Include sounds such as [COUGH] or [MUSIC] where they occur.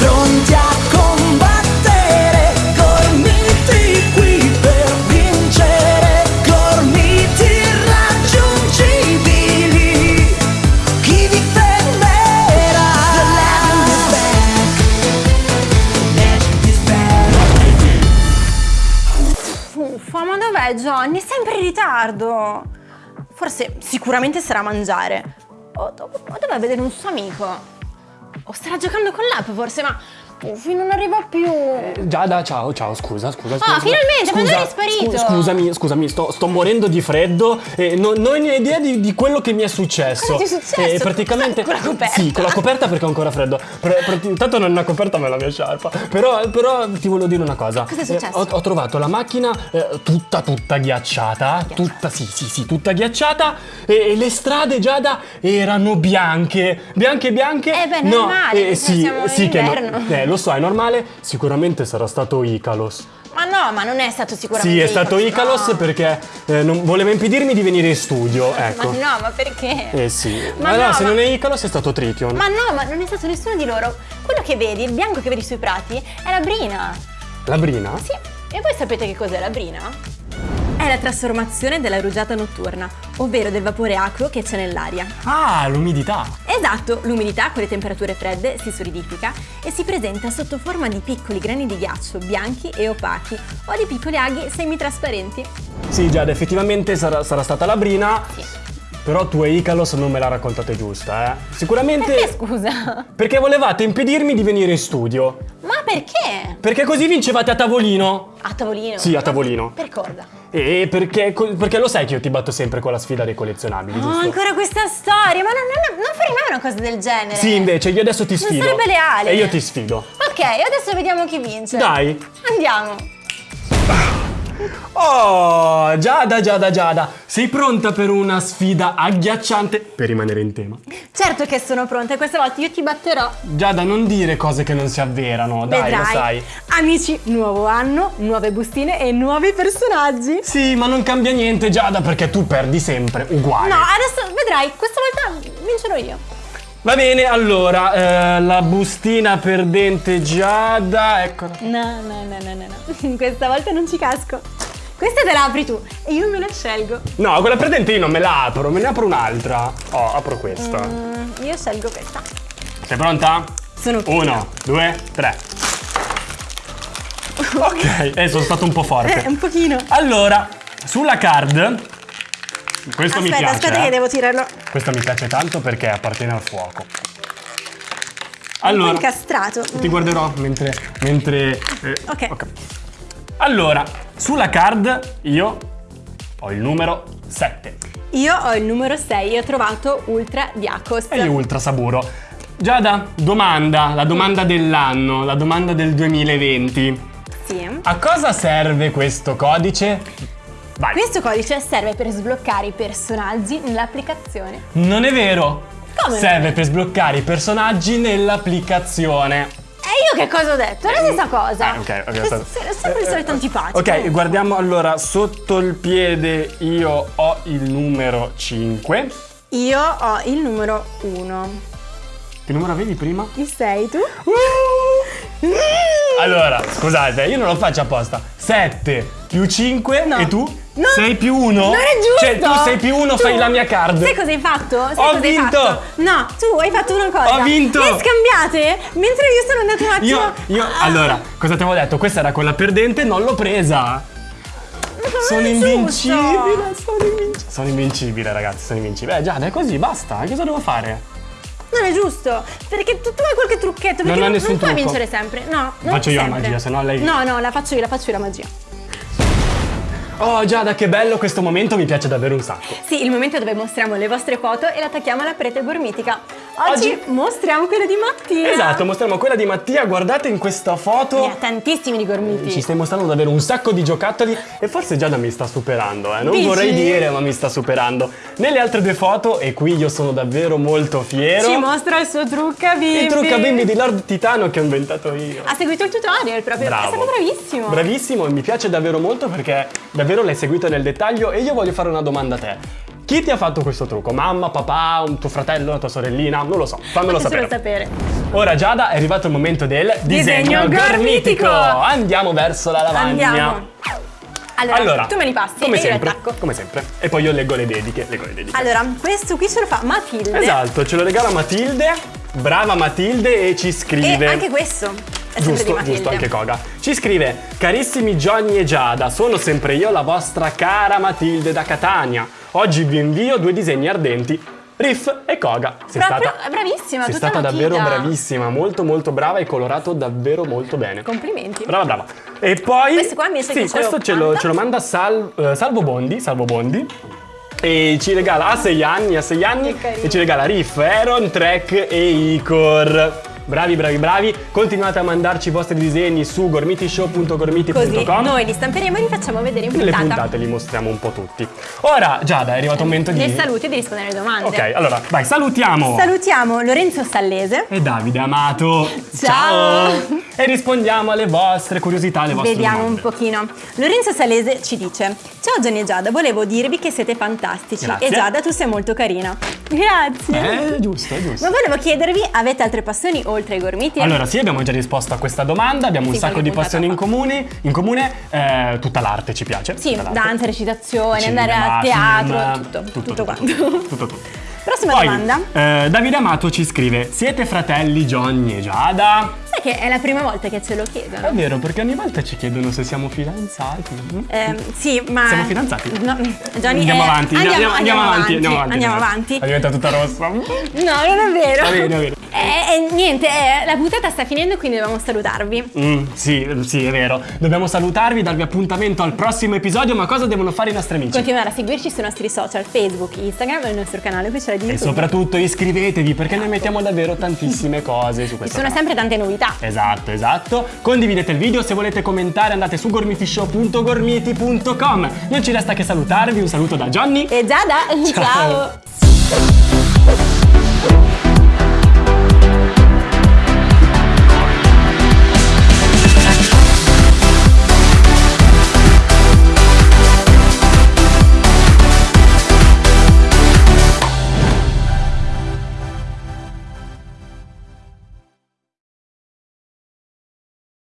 pronti a combattere, gormiti qui per vincere, gormiti irraggiungibili. Chi vi fermerà? The legend is back. Is back. Ma dov'è Johnny? Sempre in ritardo. Forse, sicuramente sarà a mangiare. O, do- o dov'è vedere un suo amico? O starà giocando con l'app forse, ma... Uffi, non arriva più. Giada, ciao, ciao, scusa, scusa. scusa. Ah, finalmente, quando eri sparito? scu- scusami, scusami, sto, sto morendo di freddo e non, non ho idea di, di quello che mi è successo. Cosa ti è successo? E praticamente. Con la coperta? Sì, con la coperta perché ho ancora freddo. Intanto non è una coperta, ma è la mia sciarpa. Però, però ti volevo dire una cosa. Cosa è successo? ho, ho trovato la macchina eh, tutta, tutta ghiacciata. Tutta, sì, sì, sì, tutta ghiacciata. E, e le strade, Giada, erano bianche. Bianche, bianche. Eh beh, no, normale, eh, sì, sì, che no- inverno. eh, lo so, è normale. Sicuramente sarà stato Icalos. Ma no, ma non è stato sicuramente Sì, è stato Icalos no. perché eh, non- voleva impedirmi di venire in studio, ecco. Ma no, ma perché? Eh sì. Ma Ma, no, no, se ma- non è Icalos è stato Trition. Ma no, ma non è stato nessuno di loro. Quello che vedi, il bianco che vedi sui prati, è la brina. La Brina? Sì, e voi sapete che cos'è la brina? È la trasformazione della rugiada notturna, ovvero del vapore acqueo che c'è nell'aria. Ah, l'umidità. Esatto, l'umidità con le temperature fredde si solidifica e si presenta sotto forma di piccoli grani di ghiaccio bianchi e opachi o di piccoli aghi semitrasparenti. Sì, Giada, effettivamente sarà, sarà stata la Brina. Sì. Però tu e Icalos non me la raccontate giusta, eh. Sicuramente. Perché scusa? Perché volevate impedirmi di venire in studio. Ma perché? Perché così vincevate a tavolino. A tavolino? Sì, a tavolino. Per cosa? E perché, perché lo sai che io ti batto sempre con la sfida dei collezionabili, Oh, giusto? ancora questa storia, ma non, non, non farei mai una cosa del genere. Sì, invece, io adesso ti Non sfido. sarebbe leale. E io ti sfido. Ok, adesso vediamo chi vince. Dai. Andiamo. Oh, Giada, Giada, Giada, sei pronta per una sfida agghiacciante per rimanere in tema? Certo che sono pronta e questa volta io ti batterò. Giada, non dire cose che non si avverano, dai, Vedrai. lo sai. Amici, nuovo anno, nuove bustine e nuovi personaggi. Sì, ma non cambia niente, Giada, perché tu perdi sempre uguale. No, adesso vedrai, questa volta vincerò io. Va bene, allora, eh, la bustina perdente Giada, eccola. No, no, no, no, no, no. [LAUGHS] Questa volta non ci casco. Questa te la apri tu e io me la scelgo. No, quella perdente io non me la apro, me ne apro un'altra. Oh, apro questa. Mm, io scelgo questa. Sei pronta? Sono pronta. Uno, due, tre. [LAUGHS] Ok, eh, sono stato un po' forte. Eh, un pochino. Allora, sulla card, questo mi aspetta, piace. aspetta eh. che devo tirarlo. Questo mi piace tanto perché appartiene al fuoco. Allora, incastrato. ti guarderò mentre... mentre eh, Ok. Allora, sulla card io ho il numero 7 Io ho il numero 6 e ho trovato Ultra Diacos. e Ultra Saburo. Giada, domanda, la domanda dell'anno, la domanda del 2020. Sì. A cosa serve questo codice? Vai. Questo codice serve per sbloccare i personaggi nell'applicazione. Non è vero. Come? Serve per sbloccare i personaggi nell'applicazione. E io che cosa ho detto? È la stessa cosa. Ah, ok, ok, sei sempre il solito antipatico. Ok, guardiamo allora sotto il piede io ho il numero 5. Io ho il numero 1. Che numero avevi prima? Il 6 tu? Allora, scusate, io non lo faccio apposta. 7 più 5 No. e tu? No. 6 più 1? Non è giusto! Cioè, tu 6 più 1 Tu- fai la mia card. Sai cosa hai fatto? Sai Ho cosa hai vinto! fatto? No, tu hai fatto una cosa. Ho vinto! Le scambiate mentre io sono andato un attimo. Io, io, Ah, allora, cosa ti avevo detto? Questa era quella perdente, non l'ho presa. Sono invincibile, sono invincibile. Sono invincibile, ragazzi, sono invincibile. Eh, già, è così, basta. Cosa devo fare? Non è giusto, perché tu, tu hai qualche trucchetto, perché Non ho non, non puoi trucco. vincere sempre. No, non Faccio io la sempre. magia, se no lei- No, no, la faccio io, la faccio io la magia. Oh, Giada, che bello questo momento, mi piace davvero un sacco. Sì, il momento dove mostriamo le vostre foto e le attacchiamo alla parete gormitica. Oggi, Oggi- mostriamo quella di Mattia. Esatto, mostriamo quella di Mattia, guardate in questa foto. Ne ha tantissimi di gormiti. Ci stai mostrando davvero un sacco di giocattoli e forse Giada mi sta superando, eh. Non Dici? vorrei dire, ma mi sta superando. Nelle altre due foto, e qui io sono davvero molto fiero. Ci mostra il suo trucca bimbi. il trucca bimbi di Lord Titano che ho inventato io. Ha seguito il tutorial proprio. Bravo. È stato bravissimo. Bravissimo, e mi piace davvero molto perché davvero l'hai seguito nel dettaglio e io voglio fare una domanda a te. Chi ti ha fatto questo trucco? Mamma, papà, un tuo fratello, una tua sorellina? Non lo so, fammelo sapere. sapere. Ora Giada è arrivato il momento del disegno, Disegno gormitico. gormitico. Andiamo verso la lavagna. Andiamo. Allora, Allora, tu me li passi come e sempre, come sempre. E poi io leggo le dediche, leggo le dediche. Allora, questo qui ce lo fa Matilde. Esatto, ce lo regala Matilde. Brava Matilde e ci E scrive. anche questo è Giusto, giusto, anche Koga. Ci scrive: Carissimi Johnny e Giada, sono sempre io, la vostra cara Matilde da Catania. Oggi vi invio due disegni ardenti. Riff e Koga. Sei Proprio- stata, bravissima, sei stata davvero bravissima, molto molto brava e colorato davvero molto bene. Complimenti. Brava, brava. E poi. Questo qua invece sì, questo ce lo, manda? ce lo manda Sal- eh, Salvo Bondi. Salvo Bondi. E ci regala a 6 anni, a 6 anni. E ci regala Riff, Aaron, Trek e Icor. Bravi, bravi, bravi. Continuate a mandarci i vostri disegni su gormitishow.gormiti.com. Così noi li stamperemo e li facciamo vedere in puntata. puntate li mostriamo un po' tutti. Ora, Giada, è arrivato il momento di. Nei saluti e di rispondere alle domande. Ok, allora, vai, salutiamo. Salutiamo Lorenzo Sallese. e Davide Amato. Ciao. E rispondiamo alle vostre curiosità, alle vostre Vediamo domande. un pochino. Lorenzo Salese ci dice: Ciao Gianni e Giada, volevo dirvi che siete fantastici. Grazie. E Giada, tu sei molto carina. Grazie. Eh, giusto, giusto. Ma volevo chiedervi, avete altre passioni oltre ai gormiti? Allora, sì, abbiamo già risposto a questa domanda, abbiamo un Sì, sacco qualche di passioni in comune, in comune eh, tutta l'arte ci piace. Sì, danza, recitazione, Cinema, andare a teatro, film, tutto, tutto, tutto, quanto. tutto, tutto, tutto. Prossima Poi, domanda. eh, Davide Amato ci scrive: Siete fratelli Johnny e Giada? Sai che è la prima volta che ce lo È chiedono? vero, perché ogni volta ci chiedono se siamo fidanzati. Eh, sì, ma. Siamo fidanzati? No, Johnny, Andiamo eh, avanti, andiamo, andiamo, avanti, andiamo avanti. Andiamo avanti. È diventata tutta rossa. No, non è vero. Va bene, va bene. Eh, eh, niente, eh, la puntata sta finendo, quindi dobbiamo salutarvi. Mm, sì, sì, è vero. Dobbiamo salutarvi, darvi appuntamento al prossimo episodio, ma cosa devono fare i nostri amici? Continuare a seguirci sui nostri social, Facebook, Instagram e il nostro canale ufficiale di E YouTube. soprattutto iscrivetevi perché noi mettiamo davvero tantissime [LAUGHS] cose su Ci questo sono canale. sempre tante novità. Esatto, esatto. Condividete il video, se volete commentare andate su gormitishow.gormiti.com. Non ci resta che salutarvi, un saluto da Johnny. E Giada, Ciao. ciao.